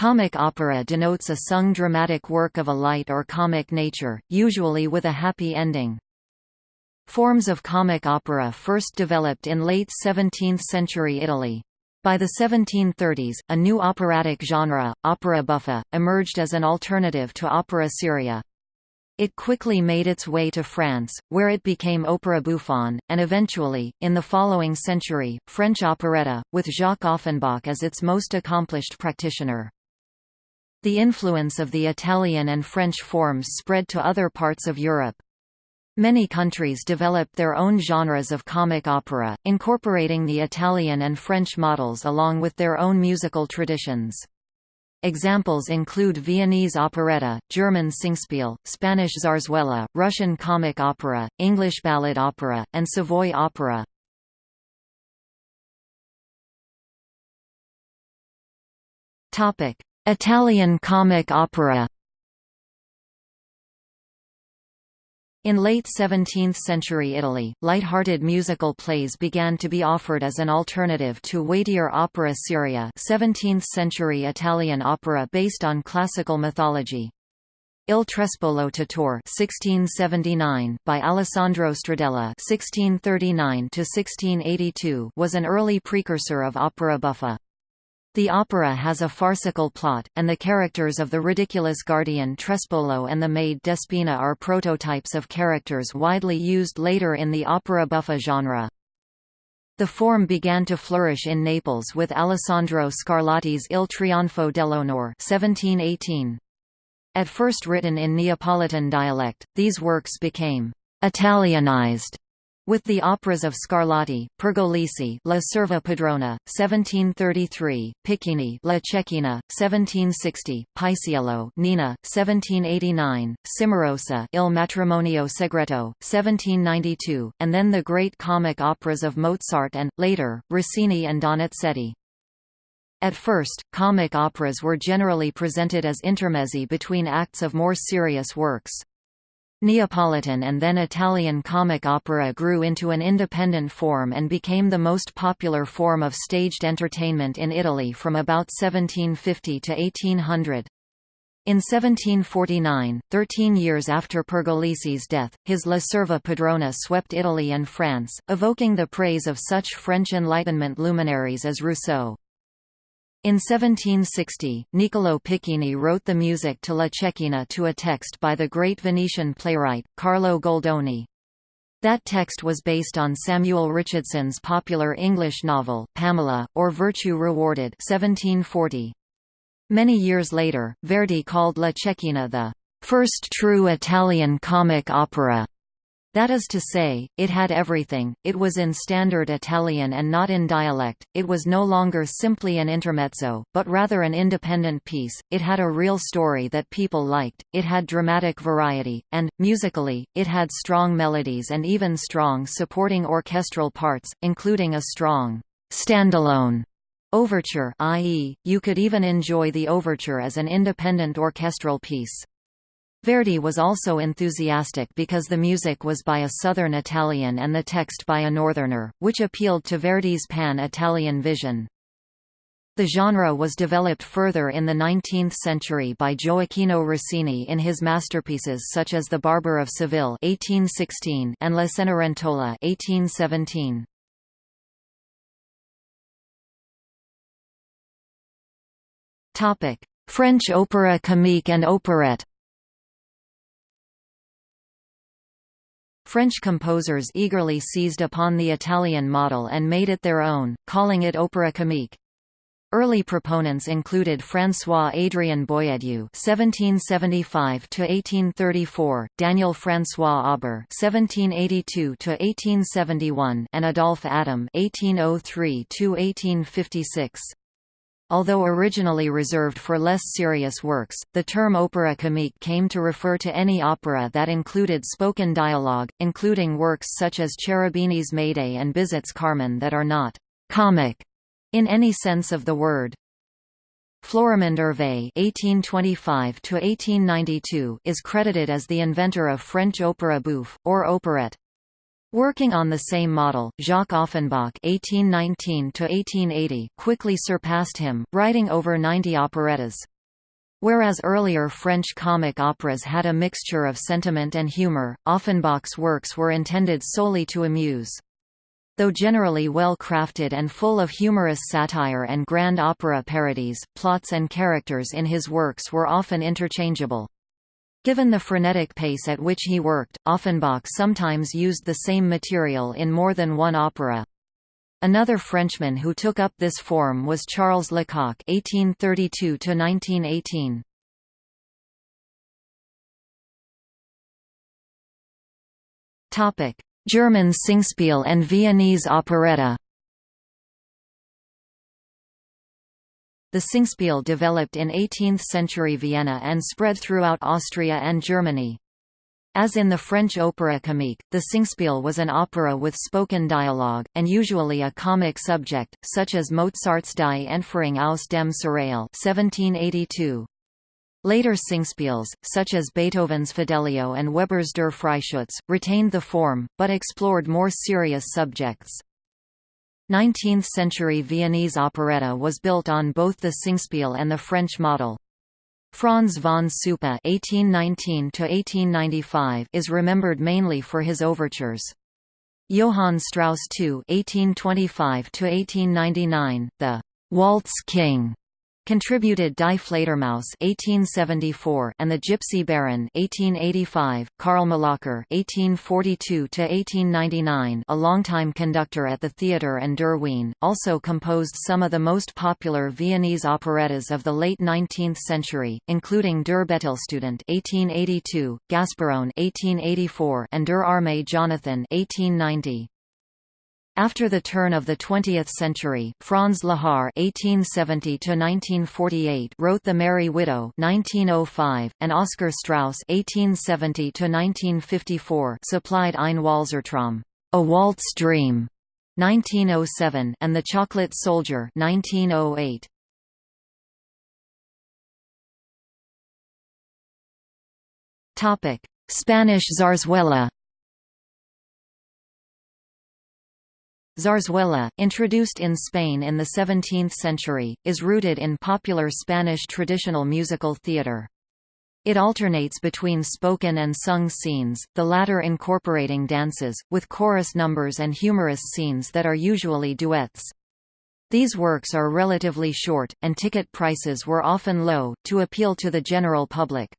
Comic opera denotes a sung dramatic work of a light or comic nature, usually with a happy ending. Forms of comic opera first developed in late 17th-century Italy. By the 1730s, a new operatic genre, opera buffa, emerged as an alternative to opera seria. It quickly made its way to France, where it became opera bouffon, and eventually, in the following century, French operetta, with Jacques Offenbach as its most accomplished practitioner. The influence of the Italian and French forms spread to other parts of Europe. Many countries developed their own genres of comic opera, incorporating the Italian and French models along with their own musical traditions. Examples include Viennese operetta, German Singspiel, Spanish zarzuela, Russian comic opera, English ballad opera, and Savoy opera. Italian comic opera In late 17th-century Italy, light-hearted musical plays began to be offered as an alternative to weightier opera seria 17th-century Italian opera based on classical mythology. Il Trespolo 1679 by Alessandro Stradella 1639 was an early precursor of opera buffa. The opera has a farcical plot, and the characters of the ridiculous guardian Trespolo and the maid Despina are prototypes of characters widely used later in the opera buffa genre. The form began to flourish in Naples with Alessandro Scarlatti's Il Trionfo dell'Onore 1718. At first written in Neapolitan dialect, these works became «Italianized» With the operas of Scarlatti, Pergolesi La Serva Padrona, 1733, Piccini La Cecchina, 1760, Paisiello Nina, 1789, Cimarosa Il Matrimonio Segreto, 1792, and then the great comic operas of Mozart and, later, Rossini and Donizetti. At first, comic operas were generally presented as intermezzi between acts of more serious works. Neapolitan and then Italian comic opera grew into an independent form and became the most popular form of staged entertainment in Italy from about 1750 to 1800. In 1749, thirteen years after Pergolesi's death, his La Serva Padrona swept Italy and France, evoking the praise of such French Enlightenment luminaries as Rousseau. In 1760, Niccolò Piccinni wrote the music to La Cecchina to a text by the great Venetian playwright, Carlo Goldoni. That text was based on Samuel Richardson's popular English novel, Pamela, or Virtue Rewarded 1740. Many years later, Verdi called La Cecchina the first true Italian comic opera. That is to say, it had everything, it was in standard Italian and not in dialect, it was no longer simply an intermezzo, but rather an independent piece, it had a real story that people liked, it had dramatic variety, and, musically, it had strong melodies and even strong supporting orchestral parts, including a strong standalone overture i.e., you could even enjoy the overture as an independent orchestral piece. Verdi was also enthusiastic because the music was by a Southern Italian and the text by a Northerner, which appealed to Verdi's pan-Italian vision. The genre was developed further in the 19th century by Gioacchino Rossini in his masterpieces such as The Barber of Seville (1816) and La Cenerentola (1817). Topic: French opera comique and operette. French composers eagerly seized upon the Italian model and made it their own, calling it opera comique. Early proponents included François-Adrien Boieldieu (1775–1834), Daniel François Auber (1782–1871), and Adolphe Adam (1803–1856). Although originally reserved for less serious works, the term opera comique came to refer to any opera that included spoken dialogue, including works such as Cherubini's Médée and Bizet's Carmen that are not «comic» in any sense of the word. Florimond Hervé (1825–1892) is credited as the inventor of French opera bouffe, or operette. Working on the same model, Jacques Offenbach (1819–1880) quickly surpassed him, writing over 90 operettas. Whereas earlier French comic operas had a mixture of sentiment and humor, Offenbach's works were intended solely to amuse. Though generally well crafted and full of humorous satire and grand opera parodies, plots and characters in his works were often interchangeable. Given the frenetic pace at which he worked, Offenbach sometimes used the same material in more than one opera. Another Frenchman who took up this form was Charles Lecocq (1832–1918). Topic: German Singspiel and Viennese operetta. The Singspiel developed in 18th-century Vienna and spread throughout Austria and Germany. As in the French opéra comique, the Singspiel was an opera with spoken dialogue, and usually a comic subject, such as Mozart's Die Entführung aus dem Serail 1782. Later Singspiels, such as Beethoven's Fidelio and Weber's Der Freischütz, retained the form, but explored more serious subjects. 19th-century Viennese operetta was built on both the Singspiel and the French model. Franz von Suppe (1819–1895) is remembered mainly for his overtures. Johann Strauss II (1825–1899), the Waltz King, Contributed Die Fledermaus (1874) and The Gypsy Baron (1885). Karl Millöcker (1842–1899), a longtime conductor at the theatre and Der Wien, also composed some of the most popular Viennese operettas of the late 19th century, including Der Bettelstudent (1882), Gasparone (1884), and Der Arme Jonathan (1890). After the turn of the 20th century, Franz Lehár (1870–1948) wrote *The Merry Widow* (1905), and Oscar Straus (1870–1954) supplied Ein Walzertraum, *A Waltz Dream* (1907), and *The Chocolate Soldier* (1908). Topic: Spanish zarzuela. Zarzuela, introduced in Spain in the 17th century, is rooted in popular Spanish traditional musical theatre. It alternates between spoken and sung scenes, the latter incorporating dances, with chorus numbers and humorous scenes that are usually duets. These works are relatively short, and ticket prices were often low, to appeal to the general public.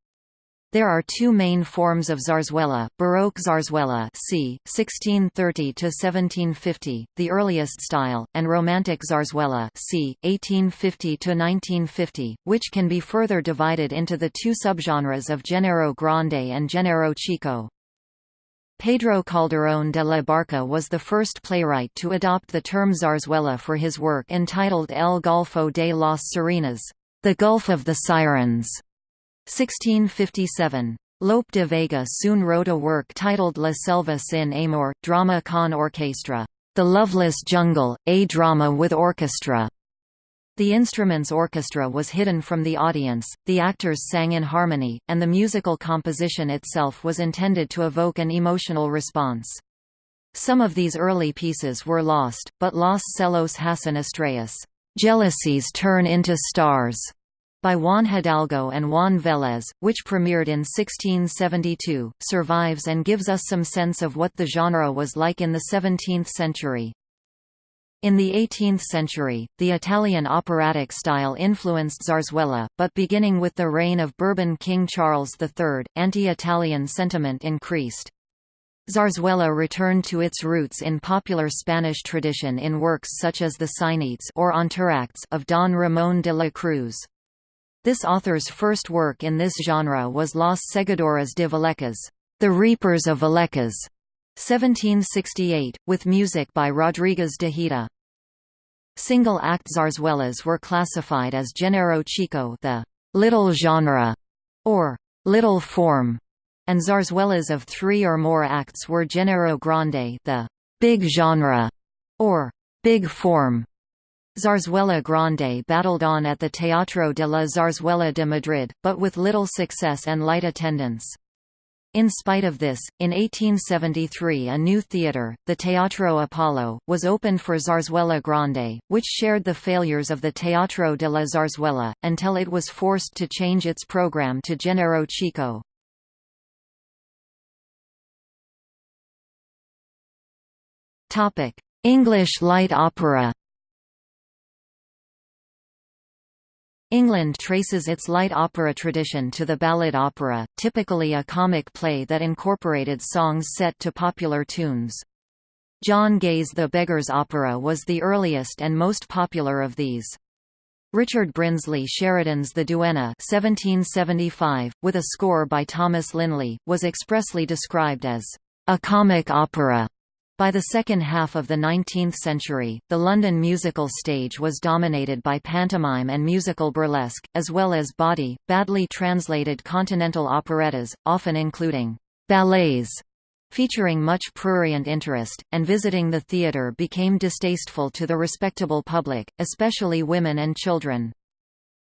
There are two main forms of zarzuela, Baroque zarzuela c. 1630–1750, the earliest style, and Romantic zarzuela c. 1850–1950, which can be further divided into the two subgenres of Género Grande and Género Chico. Pedro Calderón de la Barca was the first playwright to adopt the term zarzuela for his work entitled El Golfo de las Sirenas, The Gulf of the Sirens. 1657. Lope de Vega soon wrote a work titled La Selva sin amor, drama con orchestra, The Loveless Jungle, a drama with orchestra. The instrument's orchestra was hidden from the audience, the actors sang in harmony, and the musical composition itself was intended to evoke an emotional response. Some of these early pieces were lost, but Los Celos Hacen Estrellas, Jealousies Turn into Stars, by Juan Hidalgo and Juan Vélez, which premiered in 1672, survives and gives us some sense of what the genre was like in the 17th century. In the 18th century, the Italian operatic style influenced zarzuela, but beginning with the reign of Bourbon King Charles III, anti-Italian sentiment increased. Zarzuela returned to its roots in popular Spanish tradition in works such as the Sainetes or of Don Ramón de la Cruz. This author's first work in this genre was Los Segadores de Vallecas, The Reapers of Vallecas, 1768, with music by Rodriguez de Hita. Single-act zarzuelas were classified as género chico the little genre, or little form, and zarzuelas of three or more acts were género grande the big genre, or big form. Zarzuela Grande battled on at the Teatro de la Zarzuela de Madrid, but with little success and light attendance. In spite of this, in 1873 a new theatre, the Teatro Apollo, was opened for Zarzuela Grande, which shared the failures of the Teatro de la Zarzuela, until it was forced to change its program to Genero Chico. English light opera England traces its light opera tradition to the ballad opera, typically a comic play that incorporated songs set to popular tunes. John Gay's The Beggar's Opera was the earliest and most popular of these. Richard Brinsley Sheridan's The Duenna 1775, with a score by Thomas Linley, was expressly described as a comic opera. By the second half of the 19th century, the London musical stage was dominated by pantomime and musical burlesque, as well as body, badly translated continental operettas, often including ballets featuring much prurient interest, and visiting the theatre became distasteful to the respectable public, especially women and children.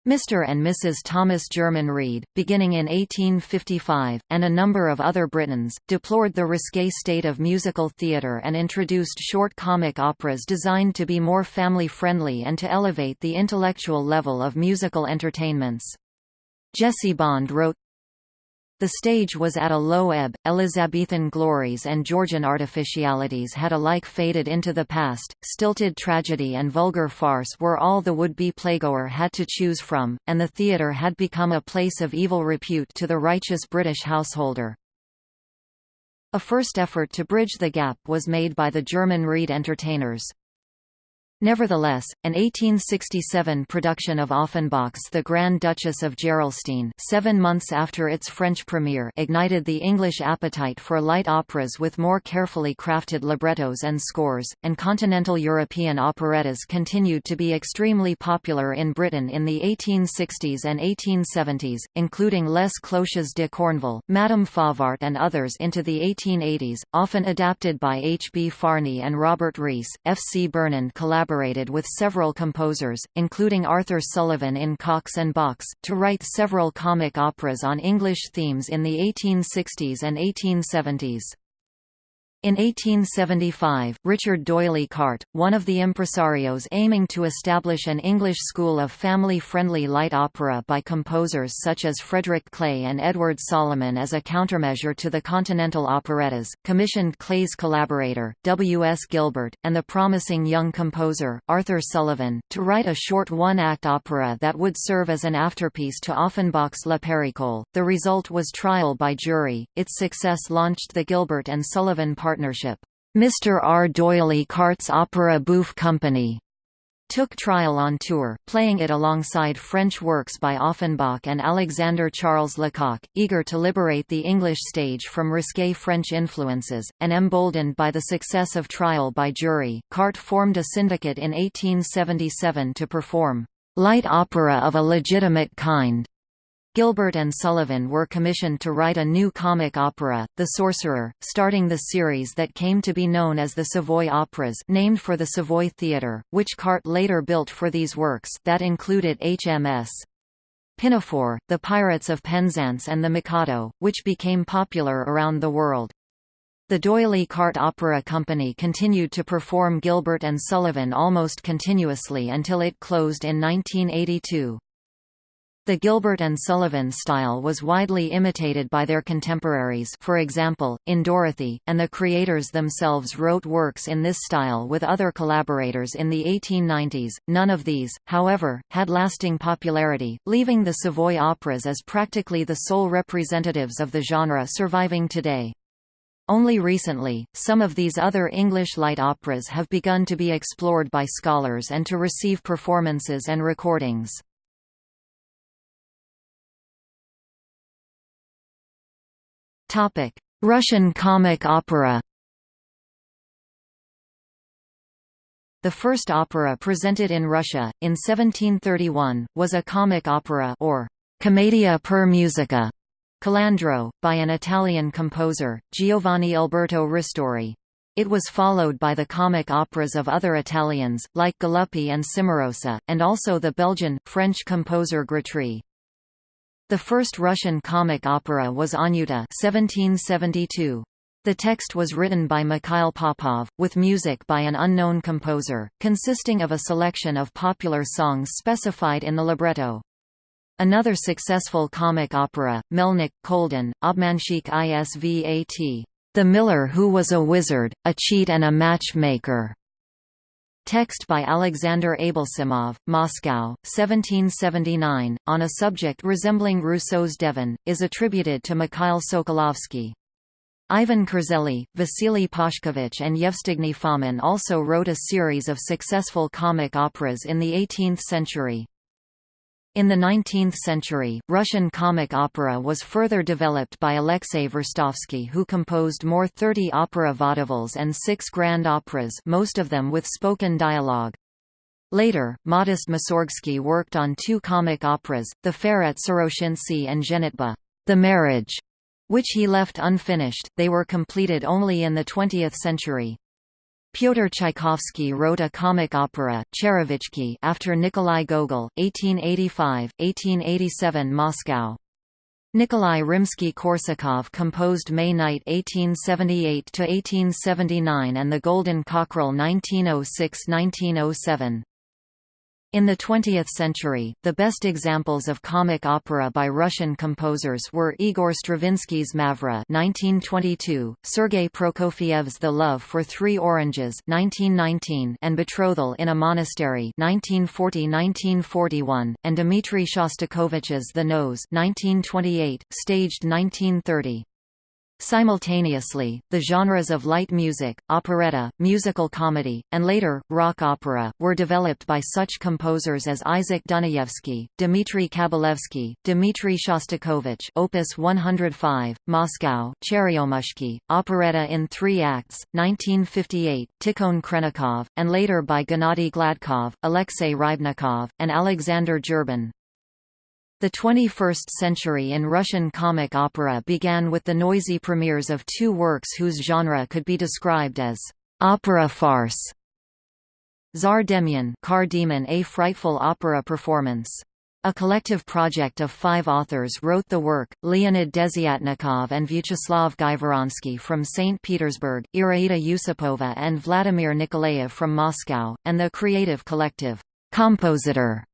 Mr. and Mrs. Thomas German Reed, beginning in 1855, and a number of other Britons, deplored the risque state of musical theatre and introduced short comic operas designed to be more family-friendly and to elevate the intellectual level of musical entertainments. Jessie Bond wrote, the stage was at a low ebb, Elizabethan glories and Georgian artificialities had alike faded into the past, stilted tragedy and vulgar farce were all the would-be playgoer had to choose from, and the theatre had become a place of evil repute to the righteous British householder. A first effort to bridge the gap was made by the German Reed entertainers. Nevertheless, an 1867 production of Offenbach's The Grand Duchess of Gerolstein seven months after its French premiere ignited the English appetite for light operas with more carefully crafted librettos and scores, and continental European operettas continued to be extremely popular in Britain in the 1860s and 1870s, including Les Cloches de Corneville, Madame Favart and others into the 1880s, often adapted by H. B. Farnie and Robert Reece. F. C. Burnand collaborated collaborated with several composers, including Arthur Sullivan in Cox and Box, to write several comic operas on English themes in the 1860s and 1870s. In 1875, Richard D'Oyly Carte, one of the impresarios aiming to establish an English school of family-friendly light opera by composers such as Frederick Clay and Edward Solomon as a countermeasure to the continental operettas, commissioned Clay's collaborator, W. S. Gilbert, and the promising young composer, Arthur Sullivan, to write a short one-act opera that would serve as an afterpiece to Offenbach's La Périchole. The result was trial by jury. Its success launched the Gilbert and Sullivan partnership. Mr. R. D'Oyly Carte's Opera Bouffe Company took trial on tour, playing it alongside French works by Offenbach and Alexander Charles Lecocq, eager to liberate the English stage from risque French influences, and emboldened by the success of Trial by Jury, Cart formed a syndicate in 1877 to perform light opera of a legitimate kind Gilbert and Sullivan were commissioned to write a new comic opera, The Sorcerer, starting the series that came to be known as the Savoy Operas named for the Savoy Theatre, which Carte later built for these works that included HMS. Pinafore, The Pirates of Penzance and The Mikado, which became popular around the world. The D'Oyly Carte Opera Company continued to perform Gilbert and Sullivan almost continuously until it closed in 1982. The Gilbert and Sullivan style was widely imitated by their contemporaries for example, in Dorothy, and the creators themselves wrote works in this style with other collaborators in the 1890s. None of these, however, had lasting popularity, leaving the Savoy operas as practically the sole representatives of the genre surviving today. Only recently, some of these other English light operas have begun to be explored by scholars and to receive performances and recordings. Russian comic opera The first opera presented in Russia, in 1731, was a comic opera or commedia per musica, Calandro, by an Italian composer, Giovanni Alberto Ristori. It was followed by the comic operas of other Italians, like Galuppi and Cimarosa, and also the Belgian, French composer Grétry. The first Russian comic opera was Anyuta 1772. The text was written by Mikhail Popov, with music by an unknown composer, consisting of a selection of popular songs specified in the libretto. Another successful comic opera, Melnik, Kolden, Obmanshik Isvat. The Miller Who Was a Wizard, a Cheat and a Matchmaker. Text by Alexander Ablesimov, Moscow, 1779, on a subject resembling Rousseau's Devin, is attributed to Mikhail Sokolovsky. Ivan Kurzeli, Vasily Pashkevich and Yevstygny Fomin also wrote a series of successful comic operas in the 18th century. In the 19th century, Russian comic opera was further developed by Alexei Verstovsky who composed more 30 opera vaudevilles and six grand operas most of them with spoken dialogue. Later, Modest Mussorgsky worked on two comic operas, The Fair at Sorochyntsi and Zhenitba, The Marriage, which he left unfinished, they were completed only in the 20th century. Pyotr Tchaikovsky wrote a comic opera, Cherevichki after Nikolai Gogol, 1885, 1887 Moscow. Nikolai Rimsky-Korsakov composed May Night 1878–1879 and The Golden Cockerel 1906–1907. In the 20th century, the best examples of comic opera by Russian composers were Igor Stravinsky's Mavra (1922), Sergei Prokofiev's The Love for Three Oranges (1919), and Betrothal in a Monastery (1940–1941), and Dmitri Shostakovich's The Nose (1928), staged 1930. Simultaneously, the genres of light music, operetta, musical comedy, and later, rock opera, were developed by such composers as Isaac Dunayevsky, Dmitry Kabalevsky, Dmitry Shostakovich Opus 105, Moscow, Cheryomushki, operetta in three acts, 1958, Tikhon Khrennikov, and later by Gennady Gladkov, Alexei Rybnikov, and Alexander Gerban. The 21st century in Russian comic opera began with the noisy premieres of two works whose genre could be described as opera farce. Tsar Demyan Car Demon A Frightful Opera Performance. A collective project of five authors wrote the work, Leonid Desyatnikov and Vyacheslav Gaivoronsky from St. Petersburg, Iraida Yusupova and Vladimir Nikolaev from Moscow, and the creative collective, Compositor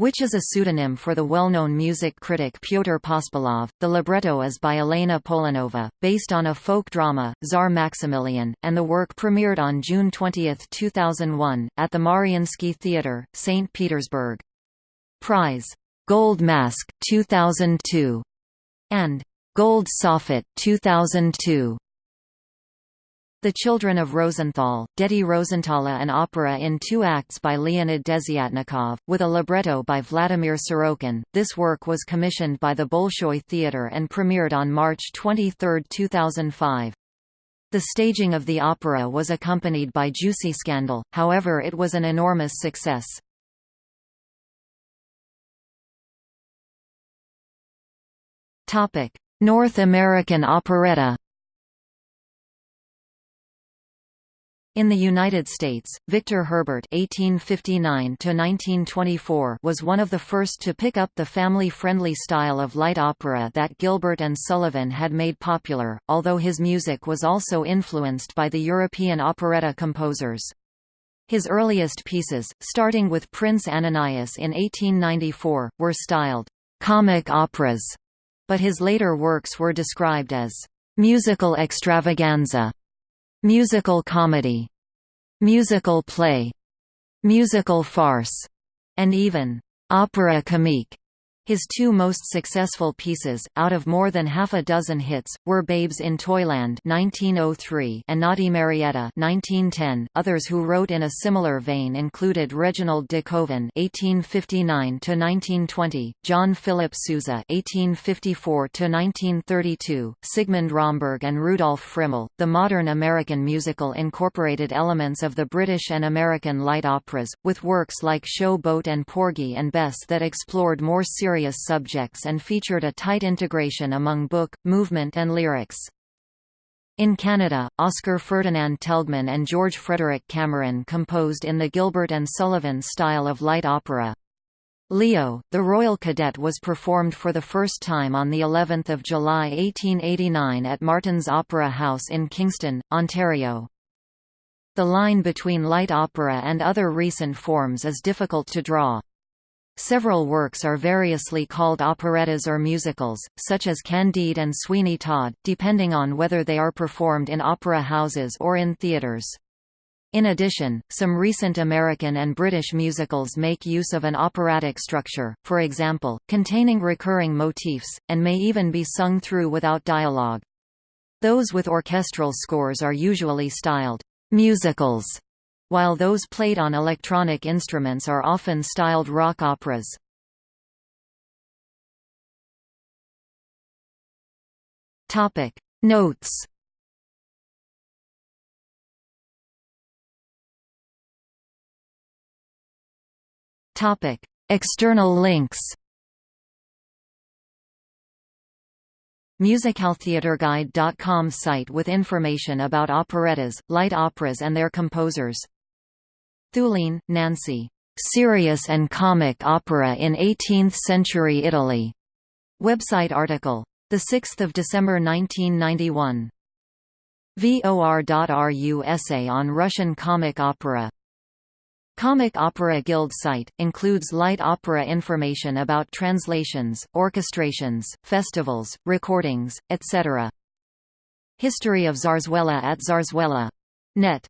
which is a pseudonym for the well-known music critic Pyotr Pospelov. The libretto is by Elena Polanova, based on a folk drama, Tsar Maximilian, and the work premiered on June 20, 2001, at the Mariinsky Theatre, St. Petersburg. Prize Gold Mask 2002 and Gold Soffit 2002 the Children of Rosenthal, Deti Rosenthala an opera in two acts by Leonid Desyatnikov, with a libretto by Vladimir Sorokin. This work was commissioned by the Bolshoi Theatre and premiered on March 23, 2005. The staging of the opera was accompanied by juicy scandal, however it was an enormous success. North American operetta In the United States, Victor Herbert (1859–1924) was one of the first to pick up the family-friendly style of light opera that Gilbert and Sullivan had made popular, although his music was also influenced by the European operetta composers. His earliest pieces, starting with Prince Ananias in 1894, were styled comic operas, but his later works were described as musical extravaganza musical comedy, musical play, musical farce, and even opera comique. His two most successful pieces, out of more than half a dozen hits, were Babes in Toyland (1903) and Naughty Marietta (1910). Others who wrote in a similar vein included Reginald de Koven (1859–1920), John Philip Sousa (1854–1932), Sigmund Romberg, and Rudolf Friml. The modern American musical incorporated elements of the British and American light operas, with works like Show Boat and Porgy and Bess that explored more serious serious subjects and featured a tight integration among book, movement and lyrics. In Canada, Oscar Ferdinand Telgmann and George Frederick Cameron composed in the Gilbert and Sullivan style of light opera. Leo, the Royal Cadet was performed for the first time on the 11th of July 1889 at Martin's Opera House in Kingston, Ontario. The line between light opera and other recent forms is difficult to draw. Several works are variously called operettas or musicals, such as Candide and Sweeney Todd, depending on whether they are performed in opera houses or in theatres. In addition, some recent American and British musicals make use of an operatic structure, for example, containing recurring motifs, and may even be sung through without dialogue. Those with orchestral scores are usually styled musicals, while those played on electronic instruments are often styled rock operas. Topic Notes Topic: External links. MusicalTheatreGuide.com site with information about operettas, light operas and their composers. Thulin, Nancy. Serious and Comic Opera in 18th-Century Italy. Website article. 6 December 1991. VOR.RU essay on Russian comic opera Comic Opera Guild site, includes light opera information about translations, orchestrations, festivals, recordings, etc. History of Zarzuela at Zarzuela. Net